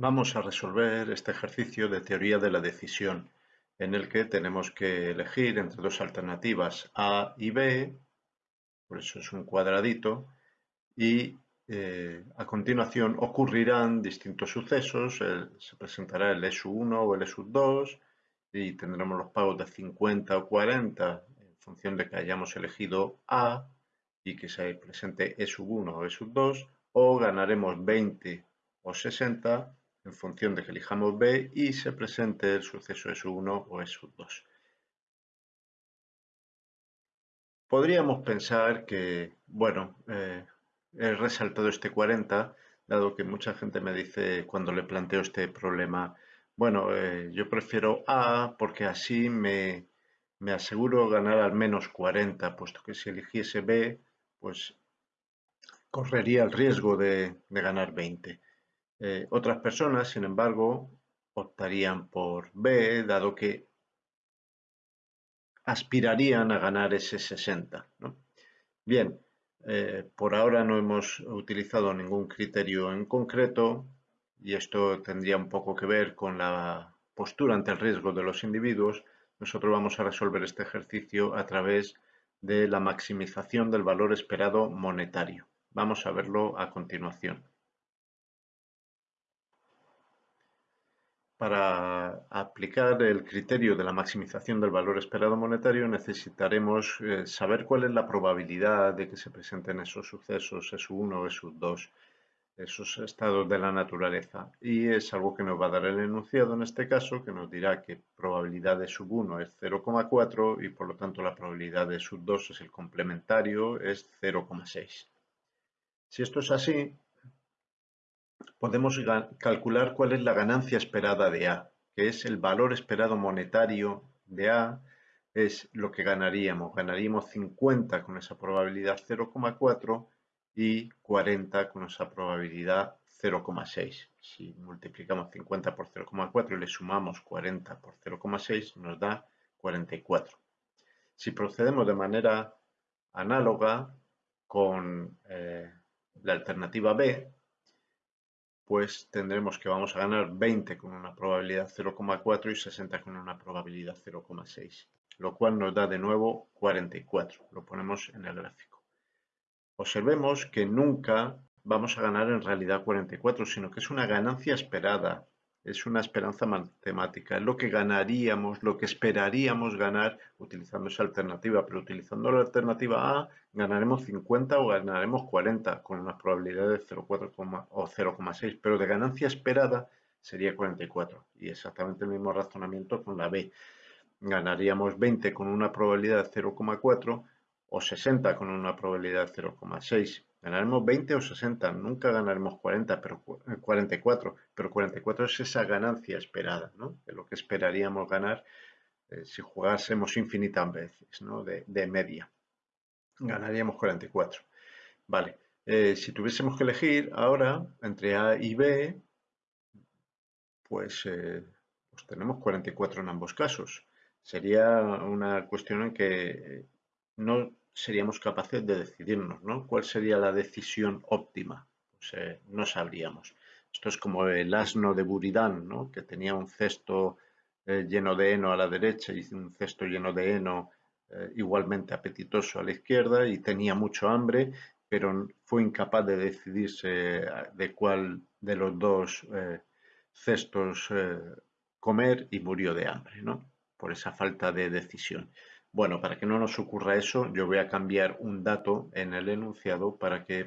Vamos a resolver este ejercicio de teoría de la decisión, en el que tenemos que elegir entre dos alternativas A y B, por eso es un cuadradito, y eh, a continuación ocurrirán distintos sucesos, se presentará el E1 o el E2 y tendremos los pagos de 50 o 40 en función de que hayamos elegido A y que se presente E1 o E2 o ganaremos 20 o 60 en función de que elijamos B y se presente el suceso S1 o S2. Podríamos pensar que, bueno, eh, he resaltado este 40, dado que mucha gente me dice cuando le planteo este problema, bueno, eh, yo prefiero A porque así me, me aseguro ganar al menos 40, puesto que si eligiese B, pues correría el riesgo de, de ganar 20. Eh, otras personas, sin embargo, optarían por B, dado que aspirarían a ganar ese 60. Bien, eh, por ahora no hemos utilizado ningún criterio en concreto y esto tendría un poco que ver con la postura ante el riesgo de los individuos. Nosotros vamos a resolver este ejercicio a través de la maximización del valor esperado monetario. Vamos a verlo a continuación. Para aplicar el criterio de la maximización del valor esperado monetario necesitaremos eh, saber cuál es la probabilidad de que se presenten esos sucesos S1 o S2, esos estados de la naturaleza. Y es algo que nos va a dar el enunciado en este caso, que nos dirá que probabilidad de sub 1 es 0,4 y por lo tanto la probabilidad de sub 2 es el complementario, es 0,6. Si esto es así, podemos calcular cuál es la ganancia esperada de A, que es el valor esperado monetario de A, es lo que ganaríamos. Ganaríamos 50 con esa probabilidad 0,4 y 40 con esa probabilidad 0,6. Si multiplicamos 50 por 0,4 y le sumamos 40 por 0,6 nos da 44. Si procedemos de manera análoga con eh, la alternativa B, pues tendremos que vamos a ganar 20 con una probabilidad 0,4 y 60 con una probabilidad 0,6, lo cual nos da de nuevo 44. Lo ponemos en el gráfico. Observemos que nunca vamos a ganar en realidad 44, sino que es una ganancia esperada es una esperanza matemática, es lo que ganaríamos, lo que esperaríamos ganar utilizando esa alternativa, pero utilizando la alternativa A ganaremos 50 o ganaremos 40 con una probabilidad de 0,4 o 0,6, pero de ganancia esperada sería 44 y exactamente el mismo razonamiento con la B. Ganaríamos 20 con una probabilidad de 0,4 o 60 con una probabilidad de 0,6 Ganaremos 20 o 60, nunca ganaremos 40, pero 44, eh, pero 44 es esa ganancia esperada, ¿no? De lo que esperaríamos ganar eh, si jugásemos infinitas veces, ¿no? De, media. Ganaríamos 44. Vale, eh, si tuviésemos que elegir ahora entre A y B, pues, pues tenemos 44 en ambos casos. Sería una cuestión en que no seríamos capaces de decidirnos, ¿no? ¿Cuál sería la decisión óptima? Pues eh, no sabríamos. Esto es como el asno de Buridán, ¿no? Que tenía un cesto eh, lleno de heno a la derecha y un cesto lleno de heno eh, igualmente apetitoso a la izquierda y tenía mucho hambre, pero fue incapaz de decidirse de cuál de los dos cestos comer y murió de hambre, ¿no? Por esa falta de decisión. Bueno, para que no nos ocurra eso, yo voy a cambiar un dato en el enunciado para que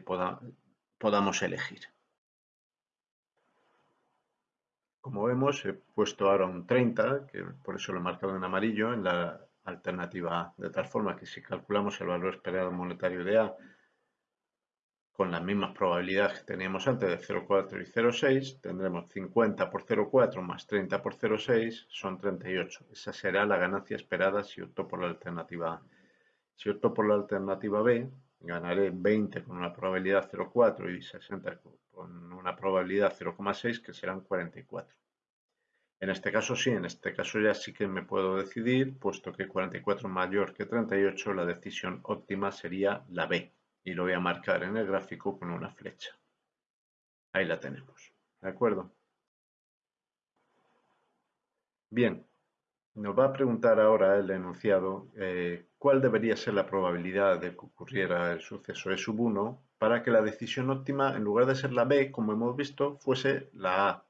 podamos elegir. Como vemos, he puesto ahora un 30, que por eso lo he marcado en amarillo, en la alternativa de tal forma que si calculamos el valor esperado monetario de A con las mismas probabilidades que teníamos antes de 0,4 y 0,6, tendremos 50 por 0,4 más 30 por 0,6 son 38. Esa será la ganancia esperada si opto por la alternativa A. Si opto por la alternativa B, ganaré 20 con una probabilidad 0,4 y 60 con una probabilidad 0,6 que serán 44. En este caso sí, en este caso ya sí que me puedo decidir, puesto que 44 mayor que 38, la decisión óptima sería la B y lo voy a marcar en el gráfico con una flecha. Ahí la tenemos. ¿De acuerdo? Bien, nos va a preguntar ahora el enunciado eh, cuál debería ser la probabilidad de que ocurriera el suceso E sub 1 para que la decisión óptima, en lugar de ser la B, como hemos visto, fuese la A.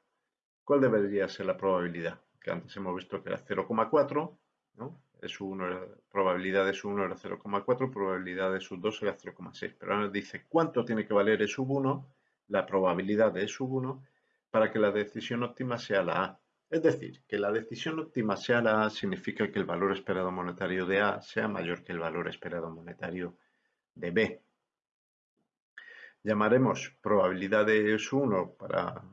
¿Cuál debería ser la probabilidad? Que antes hemos visto que era 0,4, ¿no? Probabilidad de sub 1 era 0,4, probabilidad de sub 2 era 0,6. Pero ahora nos dice cuánto tiene que valer E sub 1, la probabilidad de E sub 1, para que la decisión óptima sea la A. Es decir, que la decisión óptima sea la A significa que el valor esperado monetario de A sea mayor que el valor esperado monetario de B. Llamaremos probabilidad de S1 para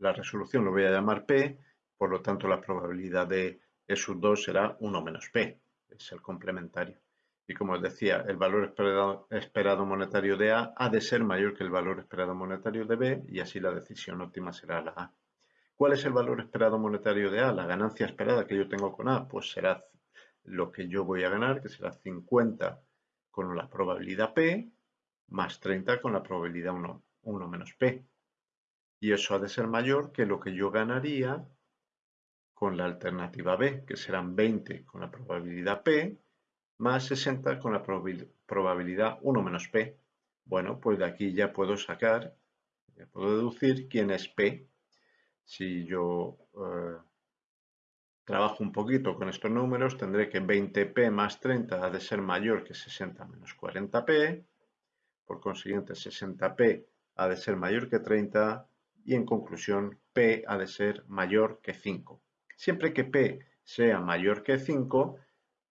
la resolución, lo voy a llamar P, por lo tanto la probabilidad de S2 será 1 menos P, es el complementario. Y como os decía, el valor esperado, esperado, monetario de A ha de ser mayor que el valor esperado monetario de B y así la decisión óptima será la A. ¿Cuál es el valor esperado monetario de A? La ganancia esperada que yo tengo con A, pues será lo que yo voy a ganar, que será 50 con la probabilidad P, más 30 con la probabilidad 1, 1 menos P. Y eso ha de ser mayor que lo que yo ganaría con la alternativa B, que serán 20 con la probabilidad P, más 60 con la probabilidad 1 menos P. Bueno, pues de aquí ya puedo sacar, ya puedo deducir quién es P, si yo eh, trabajo un poquito con estos números, tendré que 20p más 30 ha de ser mayor que 60 menos 40p, por consiguiente 60p ha de ser mayor que 30 y en conclusión p ha de ser mayor que 5. Siempre que p sea mayor que 5,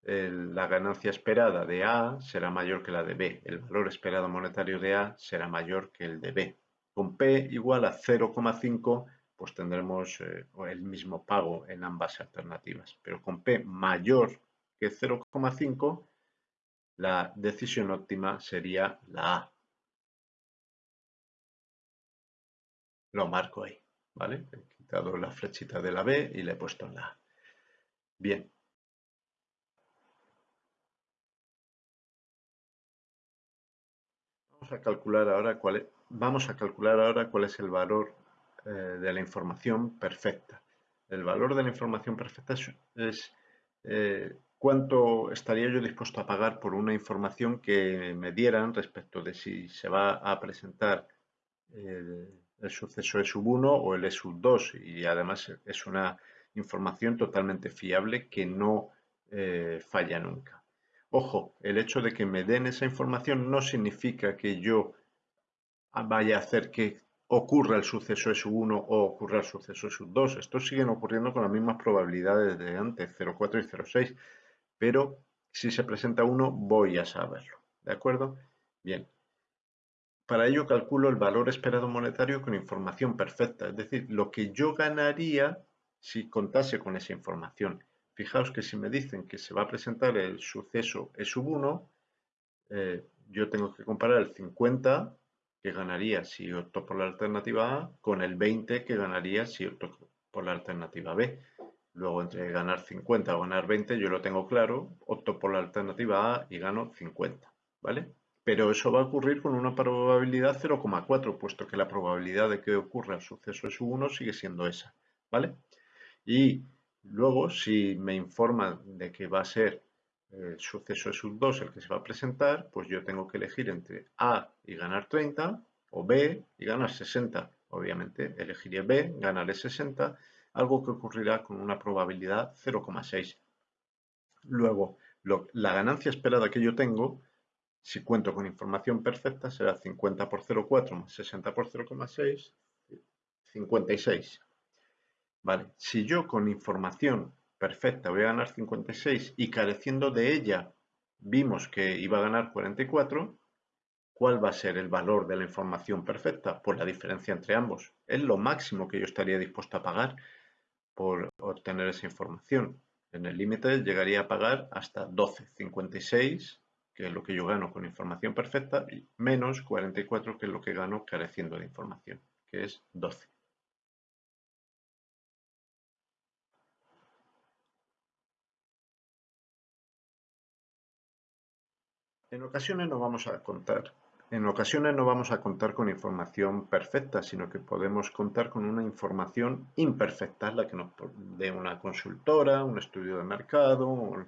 la ganancia esperada de A será mayor que la de B. El valor esperado monetario de A será mayor que el de B. Con P igual a 0,5 pues tendremos eh, el mismo pago en ambas alternativas. Pero con P mayor que 0,5, la decisión óptima sería la A. Lo marco ahí, ¿vale? He quitado la flechita de la B y le he puesto en la A. Bien. Vamos a calcular ahora cuál es, vamos a calcular ahora cuál es el valor eh, de la información perfecta. El valor de la información perfecta es, eh, cuánto estaría yo dispuesto a pagar por una información que me dieran respecto de si se va a presentar el, suceso E sub 1 o el E sub 2 y además es una información totalmente fiable que no eh, falla nunca. Ojo, el hecho de que me den esa información no significa que yo vaya a hacer que ocurra el suceso S1 o ocurra el suceso S2. Estos siguen ocurriendo con las mismas probabilidades de antes, 0,4 y 0,6, pero si se presenta uno voy a saberlo. ¿De acuerdo? Bien. Para ello calculo el valor esperado monetario con información perfecta, es decir, lo que yo ganaría si contase con esa información. Fijaos que si me dicen que se va a presentar el suceso E1, eh, yo tengo que comparar el 50 que ganaría si opto por la alternativa A con el 20 que ganaría si opto por la alternativa B. Luego entre ganar 50 o ganar 20 yo lo tengo claro, opto por la alternativa A y gano 50, ¿vale? Pero eso va a ocurrir con una probabilidad 0,4, puesto que la probabilidad de que ocurra el suceso es 1 sigue siendo esa, ¿vale? Y luego si me informa de que va a ser el suceso es sub 2 el que se va a presentar, pues yo tengo que elegir entre A y ganar 30 o B y ganar 60. Obviamente elegiría B, ganaré 60, algo que ocurrirá con una probabilidad 0,6. Luego, la ganancia esperada que yo tengo, si cuento con información perfecta, será 50 por 0,4 más 60 por 0,6, 56. Vale, si yo con información perfecta, voy a ganar 56 y careciendo de ella vimos que iba a ganar 44, ¿cuál va a ser el valor de la información perfecta? Pues la diferencia entre ambos. Es lo máximo que yo estaría dispuesto a pagar por obtener esa información. En el límite llegaría a pagar hasta 12, 56, que es lo que yo gano con información perfecta, menos 44, que es lo que gano careciendo de información, que es 12. En ocasiones nos vamos a contar en ocasiones no vamos a contar con información perfecta, sino que podemos contar con una información imperfecta, la que nos dé una consultora, un estudio de mercado, un,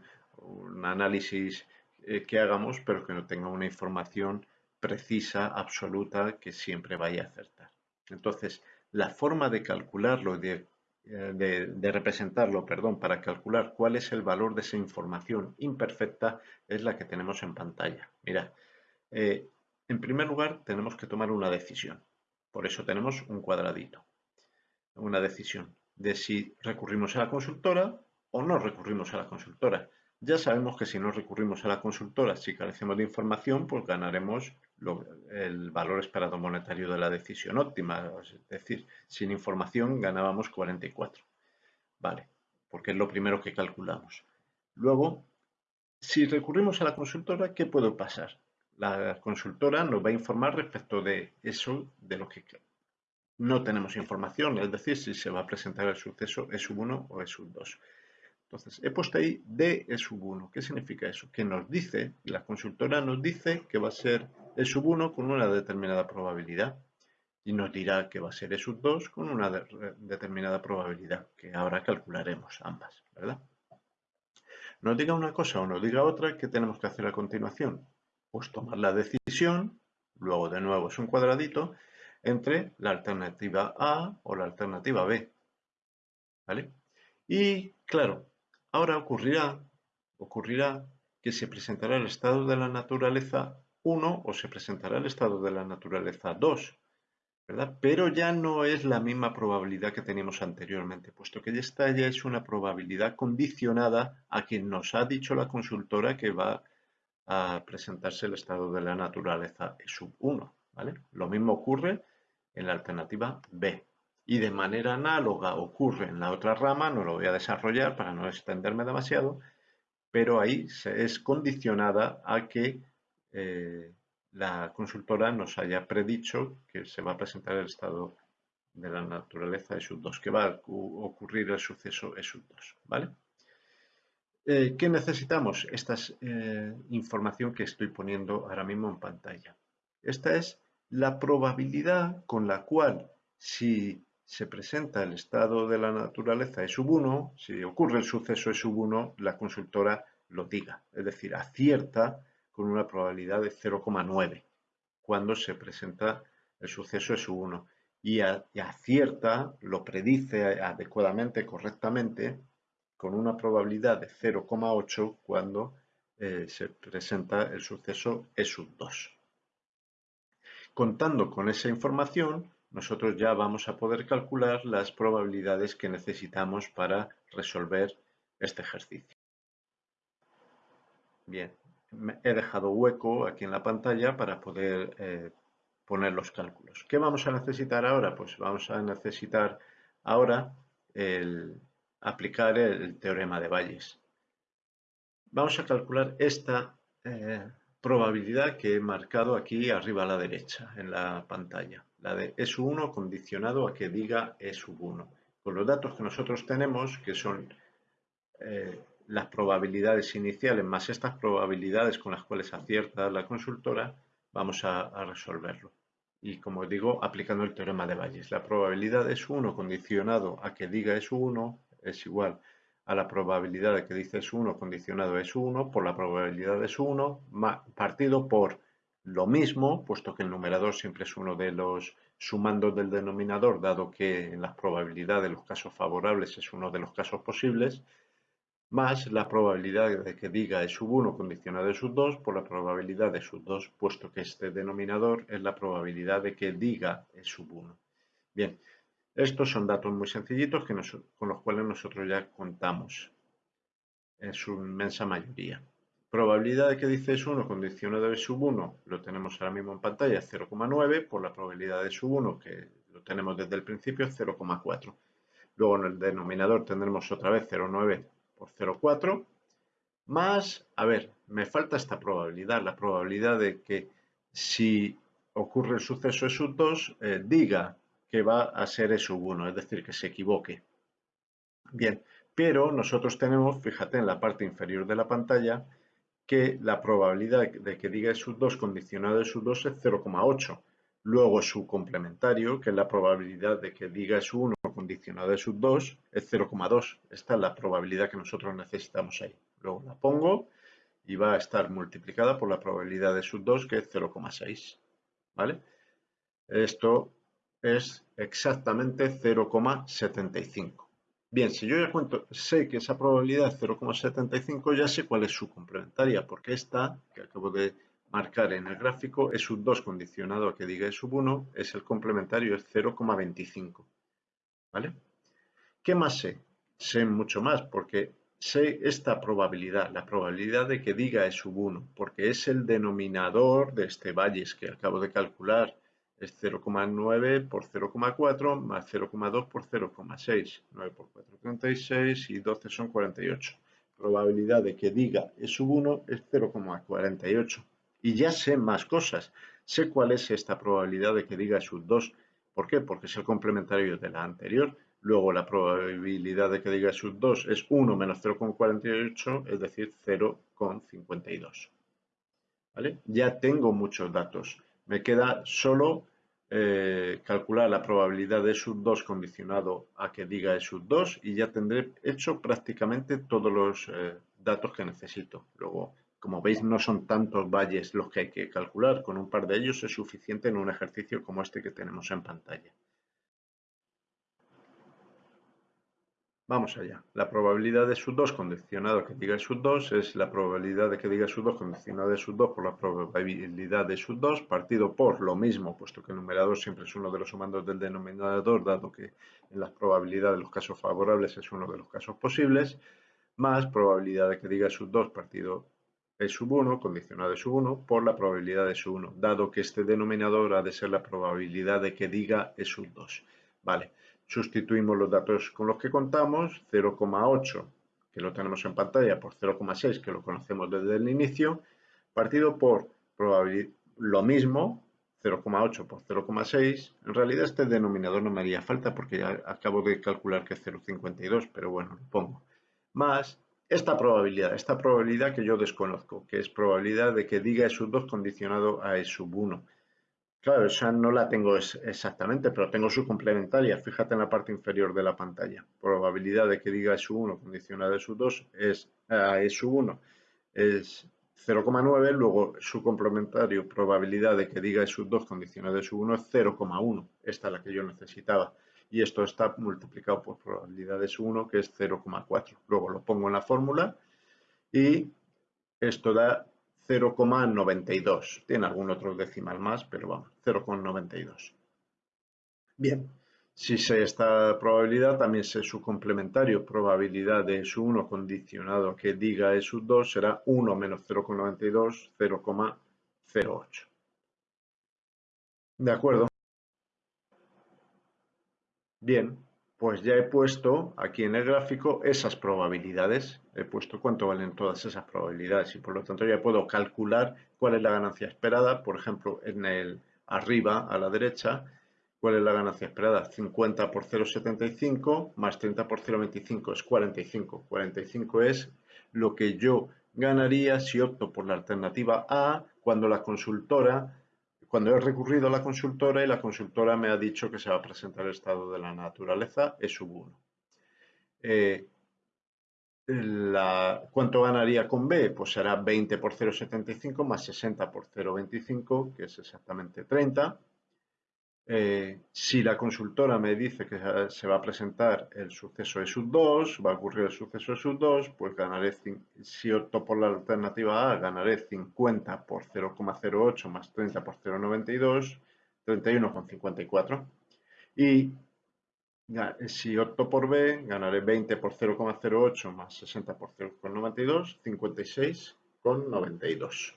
análisis eh, que hagamos, pero que no tenga una información precisa, absoluta, que siempre vaya a acertar. Entonces, la forma de calcularlo, de, eh, de, representarlo, perdón, para calcular cuál es el valor de esa información imperfecta, es la que tenemos en pantalla. Mira, eh, en primer lugar, tenemos que tomar una decisión. Por eso tenemos un cuadradito. Una decisión de si recurrimos a la consultora o no recurrimos a la consultora. Ya sabemos que si no recurrimos a la consultora, si carecemos de información, pues ganaremos el valor esperado monetario de la decisión óptima. Es decir, sin información ganábamos 44. Vale, porque es lo primero que calculamos. Luego, si recurrimos a la consultora, ¿qué puede pasar? la consultora nos va a informar respecto de eso, de lo que no tenemos información, es decir, si se va a presentar el suceso E1 o E2. Entonces, he puesto ahí D E1. ¿Qué significa eso? Que nos dice, la consultora nos dice que va a ser E1 con una determinada probabilidad y nos dirá que va a ser E2 con una determinada probabilidad, que ahora calcularemos ambas, ¿verdad? Nos diga una cosa o nos diga otra, ¿qué tenemos que hacer a continuación? pues tomar la decisión, luego de nuevo es un cuadradito, entre la alternativa A o la alternativa B. ¿Vale? Y claro, ahora ocurrirá, que se presentará el estado de la naturaleza 1 o se presentará el estado de la naturaleza 2. ¿verdad? Pero ya no es la misma probabilidad que teníamos anteriormente, puesto que esta ya es una probabilidad condicionada a quien nos ha dicho la consultora que va a presentarse el estado de la naturaleza sub 1. ¿vale? Lo mismo ocurre en la alternativa B. Y de manera análoga ocurre en la otra rama, no lo voy a desarrollar para no extenderme demasiado, pero ahí es condicionada a que eh, la consultora nos haya predicho que se va a presentar el estado de la naturaleza E sub 2, que va a ocurrir el suceso E sub 2. ¿vale? Eh, ¿Qué necesitamos? Esta es eh, información que estoy poniendo ahora mismo en pantalla. Esta es la probabilidad con la cual si se presenta el estado de la naturaleza E sub 1, si ocurre el suceso E sub 1, la consultora lo diga, es decir, acierta con una probabilidad de 0,9 cuando se presenta el suceso E sub 1 y, y acierta, lo predice adecuadamente, correctamente, con una probabilidad de 0,8 cuando eh, se presenta el suceso E sub 2. Contando con esa información, nosotros ya vamos a poder calcular las probabilidades que necesitamos para resolver este ejercicio. Bien, he dejado hueco aquí en la pantalla para poder eh, poner los cálculos. ¿Qué vamos a necesitar ahora? Pues vamos a necesitar ahora el, aplicar el teorema de Bayes. Vamos a calcular esta eh, probabilidad que he marcado aquí arriba a la derecha en la pantalla, la de E1 condicionado a que diga E1. Con los datos que nosotros tenemos, que son eh, las probabilidades iniciales más estas probabilidades con las cuales acierta la consultora, vamos a, resolverlo. Y como digo, aplicando el teorema de Bayes. La probabilidad es 1 condicionado a que diga es 1 es igual a la probabilidad de que dice es 1 condicionado es 1 por la probabilidad de 1 partido por lo mismo, puesto que el numerador siempre es uno de los sumandos del denominador, dado que en la probabilidad de los casos favorables es uno de los casos posibles, más la probabilidad de que diga es sub 1 condicionado es sub 2 por la probabilidad de sub 2, puesto que este denominador es la probabilidad de que diga es sub 1. Bien, estos son datos muy sencillitos que con los cuales nosotros ya contamos en su inmensa mayoría. Probabilidad de que dice es 1 condicionado de sub 1 lo tenemos ahora mismo en pantalla 0,9 por la probabilidad de sub 1 que lo tenemos desde el principio 0,4. Luego en el denominador tendremos otra vez 0,9 por 0,4 más, a ver, me falta esta probabilidad, la probabilidad de que si ocurre el suceso de sub 2 eh, diga que va a ser E sub 1, es decir, que se equivoque. Bien, pero nosotros tenemos, fíjate en la parte inferior de la pantalla, que la probabilidad de que diga E sub 2 condicionado E sub 2 es 0,8. Luego su complementario, que es la probabilidad de que diga E sub 1 condicionado E sub 2, es 0,2. Esta es la probabilidad que nosotros necesitamos ahí. Luego la pongo y va a estar multiplicada por la probabilidad de sub 2, que es 0,6. ¿Vale? Esto es exactamente 0,75. Bien, si yo ya cuento, sé que esa probabilidad es 0,75, ya sé cuál es su complementaria, porque esta, que acabo de marcar en el gráfico, es sub 2 condicionado a que diga E sub 1, es el complementario, es 0,25. ¿Vale? ¿Qué más sé? Sé mucho más, porque sé esta probabilidad, la probabilidad de que diga E sub 1, porque es el denominador de este valles que acabo de calcular es 0,9 por 0,4 más 0,2 por 0,6. 9 por 4, 36 y 12 son 48. Probabilidad de que diga E sub 1 es 0,48. Y ya sé más cosas. Sé cuál es esta probabilidad de que diga E sub 2. ¿Por qué? Porque es el complementario de la anterior. Luego la probabilidad de que diga E sub 2 es 1 menos 0,48, es decir, 0,52. ¿Vale? Ya tengo muchos datos. Me queda solo eh, calcular la probabilidad de sub 2 condicionado a que diga E sub 2 y ya tendré hecho prácticamente todos los eh, datos que necesito. Luego, como veis, no son tantos valles los que hay que calcular. Con un par de ellos es suficiente en un ejercicio como este que tenemos en pantalla. Vamos allá. La probabilidad de sub 2 condicionado que diga sub 2 es la probabilidad de que diga sub 2 condicionado de sub 2 por la probabilidad de sub 2 partido por lo mismo, puesto que el numerador siempre es uno de los sumandos del denominador, dado que en las probabilidades de los casos favorables es uno de los casos posibles, más probabilidad de que diga sub 2 partido E sub 1, condicionado de sub 1, por la probabilidad de sub 1, dado que este denominador ha de ser la probabilidad de que diga E sub 2. Vale. Sustituimos los datos con los que contamos, 0,8 que lo tenemos en pantalla por 0,6 que lo conocemos desde el inicio, partido por lo mismo, 0,8 por 0,6. En realidad este denominador no me haría falta porque ya acabo de calcular que es 0,52, pero bueno, lo pongo. Más esta probabilidad, esta probabilidad que yo desconozco, que es probabilidad de que diga E sub 2 condicionado a E sub 1. Claro, esa no la tengo exactamente, pero tengo su complementaria. Fíjate en la parte inferior de la pantalla. Probabilidad de que diga E sub 1 condicionada E sub 2 es E sub 1 es 0,9, luego su complementario probabilidad de que diga E sub 2 condicionada E sub 1 es 0,1. Esta es la que yo necesitaba. Y esto está multiplicado por probabilidad de sub 1 que es 0,4. Luego lo pongo en la fórmula y esto da 0,92. Tiene algún otro decimal más, pero vamos, 0,92. Bien, si sé esta probabilidad, también sé su complementario, probabilidad de S1 condicionado que diga S2 será 1 menos 0,92, 0,08. ¿De acuerdo? Bien, pues ya he puesto aquí en el gráfico esas probabilidades. He puesto cuánto valen todas esas probabilidades y por lo tanto ya puedo calcular cuál es la ganancia esperada. Por ejemplo, en el arriba a la derecha, cuál es la ganancia esperada. 50 por 0,75 más 30 por 0,25 es 45. 45 es lo que yo ganaría si opto por la alternativa A cuando la consultora cuando he recurrido a la consultora y la consultora me ha dicho que se va a presentar el estado de la naturaleza, es sub 1. Eh, ¿Cuánto ganaría con B? Pues será 20 por 0,75 más 60 por 0,25, que es exactamente 30. Eh, si la consultora me dice que se va a presentar el suceso de sub 2, va a ocurrir el suceso de sub 2, pues ganaré, si opto por la alternativa A, ganaré 50 por 0,08 más 30 por 0,92, 31,54. Y si opto por B, ganaré 20 por 0,08 más 60 por 0,92, 56,92.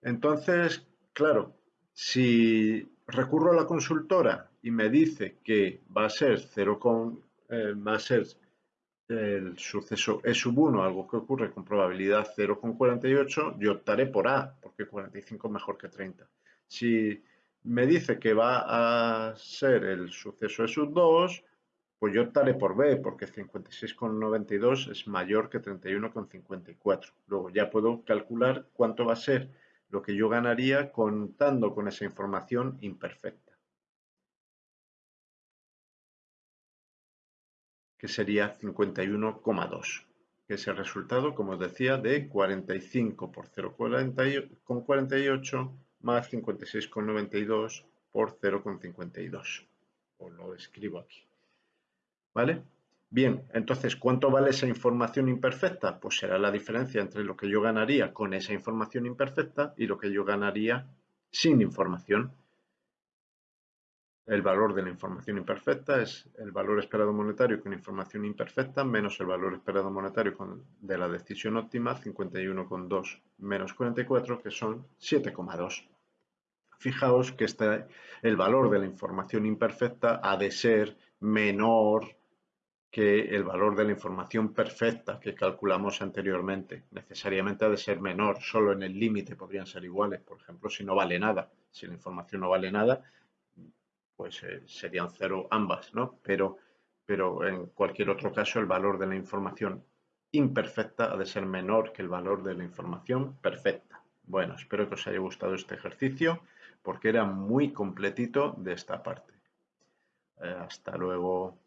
Entonces, claro, si recurro a la consultora y me dice que va a ser 0, eh, va a ser el suceso E sub 1, algo que ocurre con probabilidad 0,48, yo optaré por A, porque 45 es mejor que 30. Si me dice que va a ser el suceso E sub 2, Pues yo optaré por B, porque 56,92 es mayor que 31,54. Luego ya puedo calcular cuánto va a ser lo que yo ganaría contando con esa información imperfecta. Que sería 51,2 que es el resultado, como os decía, de 45 por 0,48 más 56,92 por 0,52. Os lo escribo aquí. ¿Vale? Bien, entonces, ¿cuánto vale esa información imperfecta? Pues será la diferencia entre lo que yo ganaría con esa información imperfecta y lo que yo ganaría sin información. El valor de la información imperfecta es el valor esperado monetario con información imperfecta menos el valor esperado monetario de la decisión óptima, 51,2 menos 44, que son 7,2. Fijaos que este, el valor de la información imperfecta ha de ser menor que el valor de la información perfecta que calculamos anteriormente. Necesariamente ha de ser menor, solo en el límite podrían ser iguales. Por ejemplo, si no vale nada, si la información no vale nada, pues eh, serían cero ambas, ¿no? Pero, pero en cualquier otro caso el valor de la información imperfecta ha de ser menor que el valor de la información perfecta. Bueno, espero que os haya gustado este ejercicio porque era muy completito de esta parte. Eh, hasta luego.